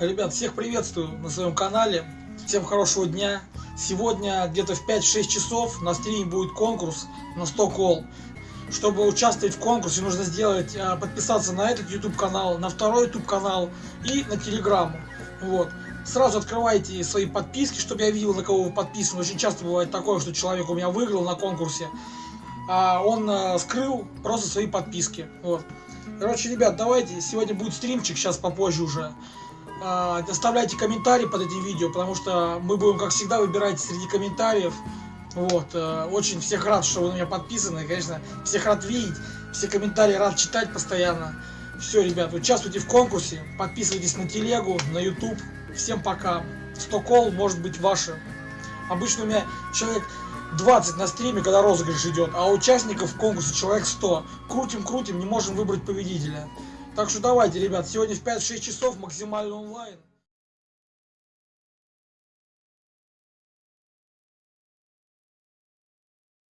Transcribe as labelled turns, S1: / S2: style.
S1: Ребят, всех приветствую на своем канале. Всем хорошего дня. Сегодня где-то в 5-6 часов на стриме будет конкурс на 100 кол. Чтобы участвовать в конкурсе, нужно сделать, а, подписаться на этот YouTube канал, на второй YouTube канал и на Телеграму. Вот. Сразу открывайте свои подписки, чтобы я видел, на кого вы подписаны. Очень часто бывает такое, что человек у меня выиграл на конкурсе, а он а, скрыл просто свои подписки. Вот. Короче, ребят, давайте, сегодня будет стримчик, сейчас попозже уже. А, оставляйте комментарии под этим видео, потому что мы будем, как всегда, выбирать среди комментариев. Вот, э, очень всех рад, что вы на меня подписаны, конечно, всех рад видеть, все комментарии рад читать постоянно. Все, ребят, участвуйте в конкурсе, подписывайтесь на телегу, на YouTube. Всем пока. 100 кол может быть ваше. Обычно у меня человек 20 на стриме, когда розыгрыш идет, а участников в конкурсе человек 100. Крутим-крутим, не можем выбрать победителя. Так что давайте, ребят, сегодня в 5-6 часов максимально онлайн.